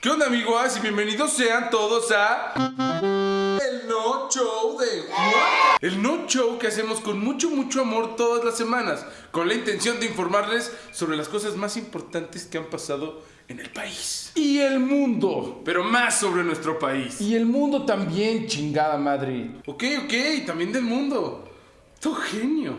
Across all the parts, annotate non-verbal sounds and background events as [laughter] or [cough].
¿Qué onda amigos? Y bienvenidos sean todos a... El No Show de Juan. El No Show que hacemos con mucho, mucho amor todas las semanas, con la intención de informarles sobre las cosas más importantes que han pasado en el país. Y el mundo. Pero más sobre nuestro país. Y el mundo también, chingada madre. Ok, ok, también del mundo. Tu genio.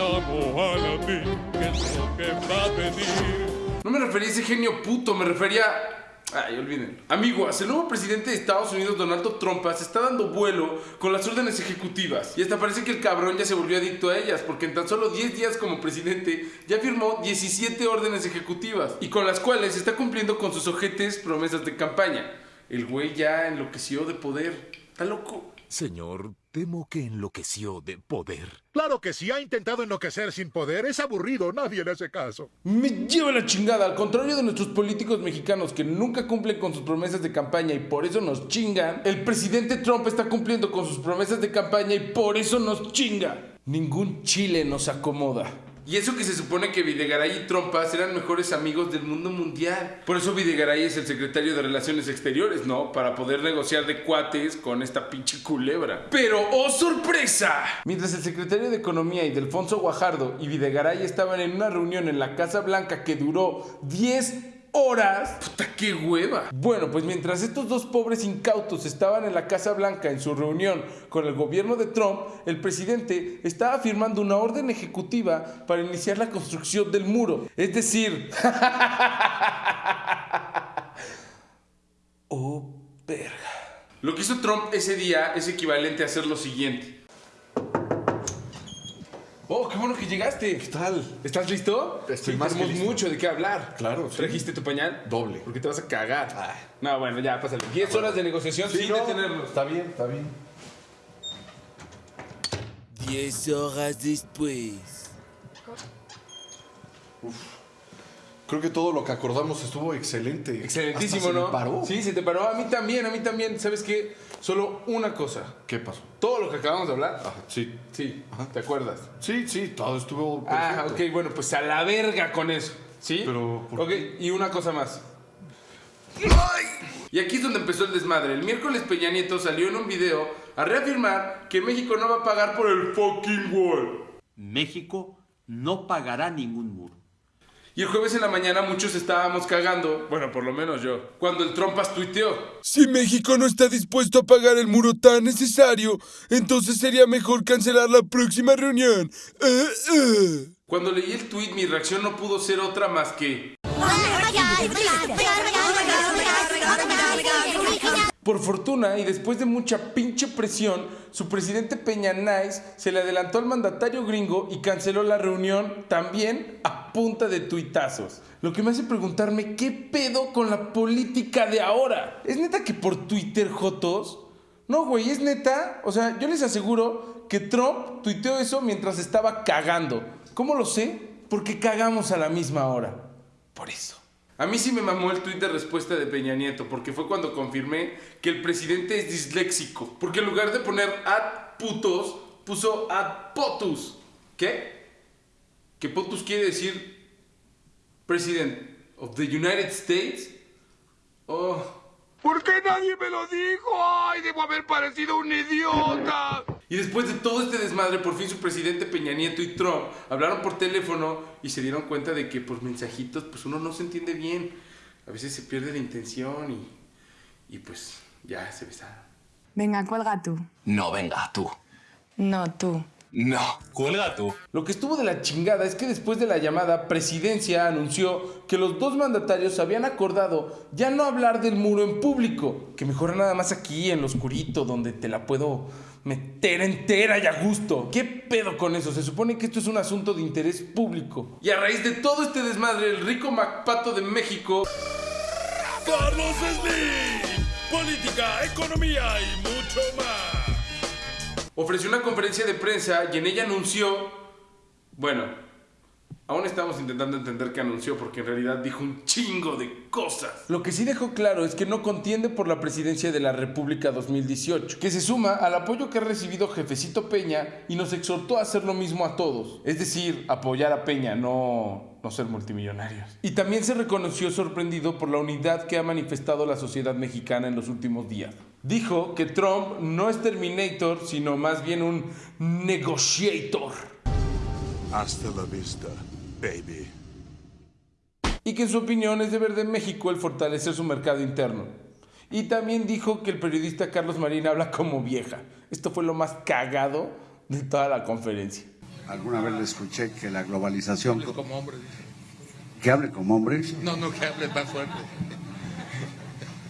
Amo a la mí, ¿qué es lo que va a venir? No me refería a ese genio puto, me refería... Ay, olviden. Amigos, el nuevo presidente de Estados Unidos, Donald Trump, se está dando vuelo con las órdenes ejecutivas. Y hasta parece que el cabrón ya se volvió adicto a ellas, porque en tan solo 10 días como presidente ya firmó 17 órdenes ejecutivas, y con las cuales está cumpliendo con sus ojetes promesas de campaña. El güey ya enloqueció de poder. Está loco. Señor, temo que enloqueció de poder. Claro que si ha intentado enloquecer sin poder, es aburrido, nadie le hace caso. Me lleva la chingada, al contrario de nuestros políticos mexicanos que nunca cumplen con sus promesas de campaña y por eso nos chingan, el presidente Trump está cumpliendo con sus promesas de campaña y por eso nos chinga. Ningún chile nos acomoda. Y eso que se supone que Videgaray y Trompas eran mejores amigos del mundo mundial. Por eso Videgaray es el secretario de Relaciones Exteriores, ¿no? Para poder negociar de cuates con esta pinche culebra. Pero, ¡oh sorpresa! Mientras el secretario de Economía y Delfonso Guajardo y Videgaray estaban en una reunión en la Casa Blanca que duró 10 horas. Puta, qué hueva. Bueno, pues mientras estos dos pobres incautos estaban en la Casa Blanca en su reunión con el gobierno de Trump, el presidente estaba firmando una orden ejecutiva para iniciar la construcción del muro. Es decir... [laughs] oh, verga. Lo que hizo Trump ese día es equivalente a hacer lo siguiente. Oh, qué bueno que llegaste. ¿Qué tal? ¿Estás listo? Estoy Sí, más que tenemos listo. mucho de qué hablar. Claro, sí. ¿Trajiste tu pañal? Doble. Porque te vas a cagar. Ay. No, bueno, ya, pásale. 10 horas de negociación sin no, detenernos. Está bien, está bien. Diez horas después. Creo que todo lo que acordamos estuvo excelente. Excelentísimo, Hasta se ¿no? me paró. Sí, se te paró. A mí también, a mí también. ¿Sabes qué? Solo una cosa. ¿Qué pasó? Todo lo que acabamos de hablar. Ajá, sí. Sí, ¿te acuerdas? Sí, sí, todo estuvo Ah, perfecto. ok, bueno, pues a la verga con eso. ¿Sí? Pero, ¿por Ok, y una cosa más. Y aquí es donde empezó el desmadre. El miércoles Peña Nieto salió en un video a reafirmar que México no va a pagar por el fucking wall. México no pagará ningún muro. Y el jueves en la mañana muchos estábamos cagando, bueno, por lo menos yo, cuando el Trompas tuiteó. Si México no está dispuesto a pagar el muro tan necesario, entonces sería mejor cancelar la próxima reunión. Eh, eh. Cuando leí el tweet mi reacción no pudo ser otra más que... Por fortuna y después de mucha pinche presión, su presidente Peña Nice se le adelantó al mandatario gringo y canceló la reunión también a punta de tuitazos. Lo que me hace preguntarme qué pedo con la política de ahora. ¿Es neta que por Twitter Jotos? No, güey, es neta. O sea, yo les aseguro que Trump tuiteó eso mientras estaba cagando. ¿Cómo lo sé? Porque cagamos a la misma hora. Por eso. A mí sí me mamó el tuit de respuesta de Peña Nieto, porque fue cuando confirmé que el presidente es disléxico. Porque en lugar de poner ad putos, puso ad potus. ¿Qué? Que potus quiere decir President of the United States. Oh. ¿Por qué nadie me lo dijo? ¡Ay, debo haber parecido un idiota! Y después de todo este desmadre, por fin su presidente Peña Nieto y Trump hablaron por teléfono y se dieron cuenta de que por mensajitos pues uno no se entiende bien. A veces se pierde la intención y, y pues ya se besaron. Venga, cuelga tú. No, venga, tú. No, tú. No, cuelga tú. Lo que estuvo de la chingada es que después de la llamada, Presidencia anunció que los dos mandatarios habían acordado ya no hablar del muro en público, que mejor nada más aquí en lo oscurito donde te la puedo meter entera y a gusto. ¿Qué pedo con eso? Se supone que esto es un asunto de interés público. Y a raíz de todo este desmadre, el rico Macpato de México ¡Carlos Slim! Política, economía y mucho más. ofreció una conferencia de prensa y en ella anunció, bueno, Aún estamos intentando entender qué anunció porque en realidad dijo un chingo de cosas. Lo que sí dejó claro es que no contiende por la presidencia de la República 2018, que se suma al apoyo que ha recibido Jefecito Peña y nos exhortó a hacer lo mismo a todos. Es decir, apoyar a Peña, no, no ser multimillonarios. Y también se reconoció sorprendido por la unidad que ha manifestado la sociedad mexicana en los últimos días. Dijo que Trump no es Terminator, sino más bien un negotiator. Hasta la vista, baby. y que en su opinión es deber de México el fortalecer su mercado interno. Y también dijo que el periodista Carlos Marín habla como vieja. Esto fue lo más cagado de toda la conferencia. Alguna vez le escuché que la globalización... Hable como hombre. ¿Que hable como hombre? No, no, que hable más fuerte.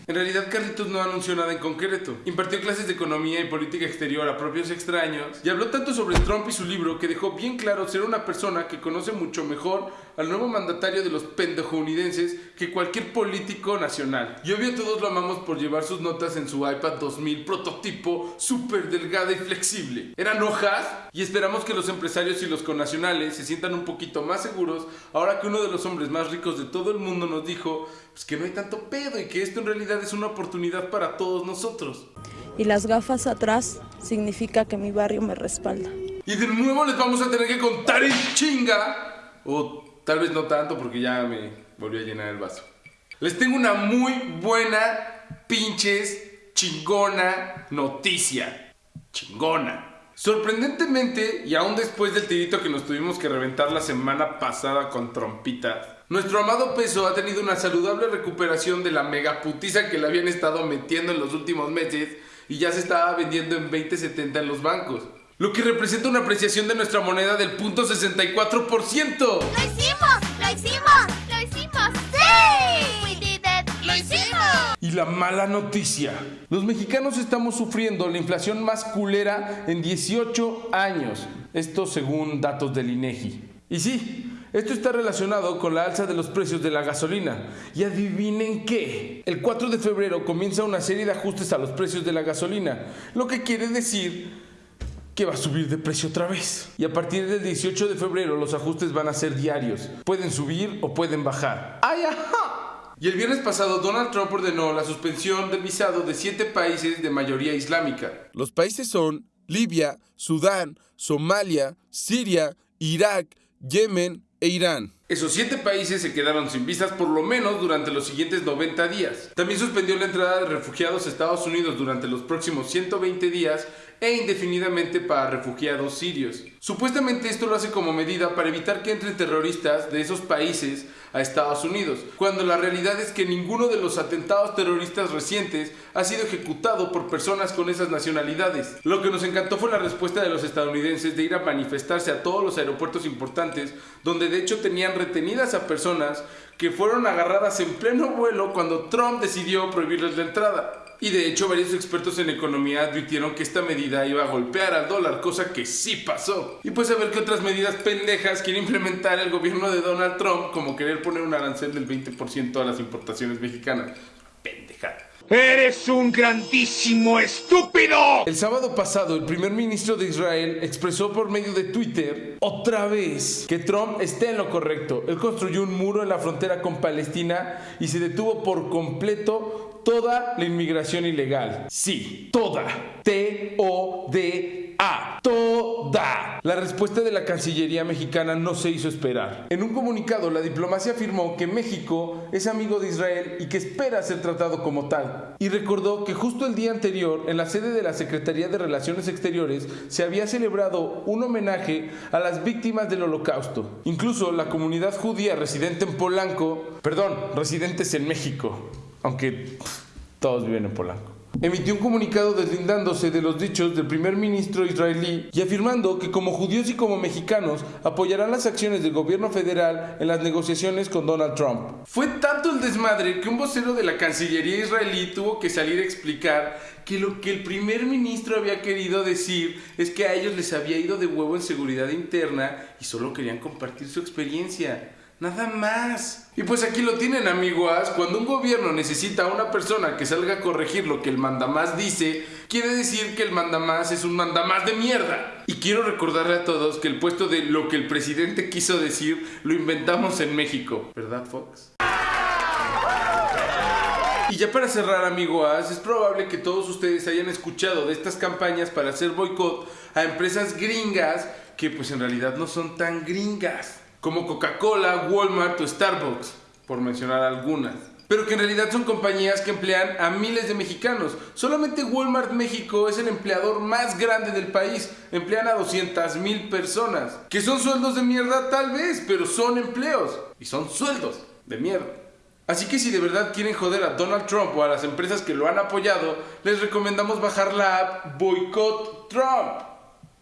En realidad Carlitos no anunció nada en concreto. Impartió clases de economía y política exterior a propios extraños y habló tanto sobre Trump y su libro que dejó bien claro ser una persona que conoce mucho mejor al nuevo mandatario de los pendejounidenses que cualquier político nacional. Y obvio todos lo amamos por llevar sus notas en su iPad 2000 prototipo súper delgada y flexible. Eran hojas y esperamos que los empresarios y los connacionales se sientan un poquito más seguros ahora que uno de los hombres más ricos de todo el mundo nos dijo pues, que no hay tanto pedo y que esto en realidad es una oportunidad para todos nosotros. Y las gafas atrás significa que mi barrio me respalda. Y de nuevo les vamos a tener que contar en chinga. O tal vez no tanto porque ya me volvió a llenar el vaso. Les tengo una muy buena, pinches, chingona noticia. Chingona. Sorprendentemente, y aún después del tirito que nos tuvimos que reventar la semana pasada con trompitas, nuestro amado peso ha tenido una saludable recuperación de la megaputiza que le habían estado metiendo en los últimos meses y ya se estaba vendiendo en 20.70 en los bancos. Lo que representa una apreciación de nuestra moneda del punto 64%. ¡Lo hicimos! ¡Lo hicimos! ¡Lo hicimos! ¡Sí! ¡We did it! ¡Lo hicimos! Y la mala noticia. Los mexicanos estamos sufriendo la inflación más culera en 18 años. Esto según datos del INEGI. Y sí, esto está relacionado con la alza de los precios de la gasolina. Y adivinen qué. El 4 de febrero comienza una serie de ajustes a los precios de la gasolina. Lo que quiere decir que va a subir de precio otra vez. Y a partir del 18 de febrero los ajustes van a ser diarios. Pueden subir o pueden bajar. ¡Ay, ajá! Y el viernes pasado Donald Trump ordenó la suspensión del visado de siete países de mayoría islámica. Los países son Libia, Sudán, Somalia, Siria, Irak, Yemen e Irán. Esos siete países se quedaron sin visas por lo menos durante los siguientes 90 días. También suspendió la entrada de refugiados a Estados Unidos durante los próximos 120 días e indefinidamente para refugiados sirios. Supuestamente esto lo hace como medida para evitar que entren terroristas de esos países a Estados Unidos, cuando la realidad es que ninguno de los atentados terroristas recientes ha sido ejecutado por personas con esas nacionalidades. Lo que nos encantó fue la respuesta de los estadounidenses de ir a manifestarse a todos los aeropuertos importantes, donde de hecho tenían retenidas a personas que fueron agarradas en pleno vuelo cuando Trump decidió prohibirles la entrada. Y de hecho varios expertos en economía advirtieron que esta medida iba a golpear al dólar, cosa que sí pasó. Y pues a ver qué otras medidas pendejas quiere implementar el gobierno de Donald Trump, como querer poner un arancel del 20% a las importaciones mexicanas. Pendejada. ¡Eres un grandísimo estúpido! El sábado pasado, el primer ministro de Israel expresó por medio de Twitter otra vez que Trump está en lo correcto. Él construyó un muro en la frontera con Palestina y se detuvo por completo toda la inmigración ilegal. Sí, toda. T-O-D-A. Toda. La respuesta de la Cancillería mexicana no se hizo esperar. En un comunicado, la diplomacia afirmó que México es amigo de Israel y que espera ser tratado como tal. Y recordó que justo el día anterior, en la sede de la Secretaría de Relaciones Exteriores, se había celebrado un homenaje a las víctimas del holocausto. Incluso la comunidad judía residente en Polanco, perdón, residentes en México, aunque todos viven en Polanco. Emitió un comunicado deslindándose de los dichos del primer ministro israelí y afirmando que como judíos y como mexicanos apoyarán las acciones del gobierno federal en las negociaciones con Donald Trump. Fue tanto el desmadre que un vocero de la Cancillería israelí tuvo que salir a explicar que lo que el primer ministro había querido decir es que a ellos les había ido de huevo en seguridad interna y solo querían compartir su experiencia. Nada más. Y pues aquí lo tienen, amiguas. Cuando un gobierno necesita a una persona que salga a corregir lo que el mandamás dice, quiere decir que el mandamás es un mandamás de mierda. Y quiero recordarle a todos que el puesto de lo que el presidente quiso decir lo inventamos en México. ¿Verdad, Fox? Y ya para cerrar, amigo As, es probable que todos ustedes hayan escuchado de estas campañas para hacer boicot a empresas gringas que pues en realidad no son tan gringas, como Coca-Cola, Walmart o Starbucks, por mencionar algunas. Pero que en realidad son compañías que emplean a miles de mexicanos. Solamente Walmart México es el empleador más grande del país. Emplean a 200 mil personas. Que son sueldos de mierda tal vez, pero son empleos. Y son sueldos de mierda. Así que si de verdad quieren joder a Donald Trump o a las empresas que lo han apoyado, les recomendamos bajar la app Boycott Trump.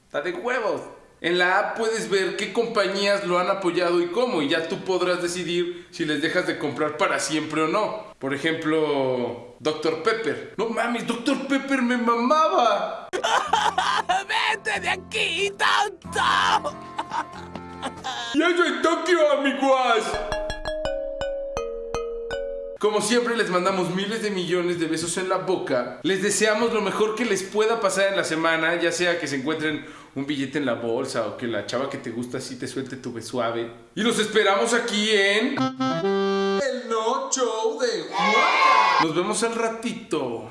Está de huevos. En la app puedes ver qué compañías lo han apoyado y cómo, y ya tú podrás decidir si les dejas de comprar para siempre o no. Por ejemplo, Dr. Pepper. No mames, Dr. Pepper me mamaba. [laughs] ¡Vete de aquí, tonto! ¡Ya soy Tokio, amiguas! Como siempre les mandamos miles de millones de besos en la boca. Les deseamos lo mejor que les pueda pasar en la semana, ya sea que se encuentren un billete en la bolsa o que la chava que te gusta así te suelte tu beso suave. Y los esperamos aquí en el No Show de. Nos vemos al ratito.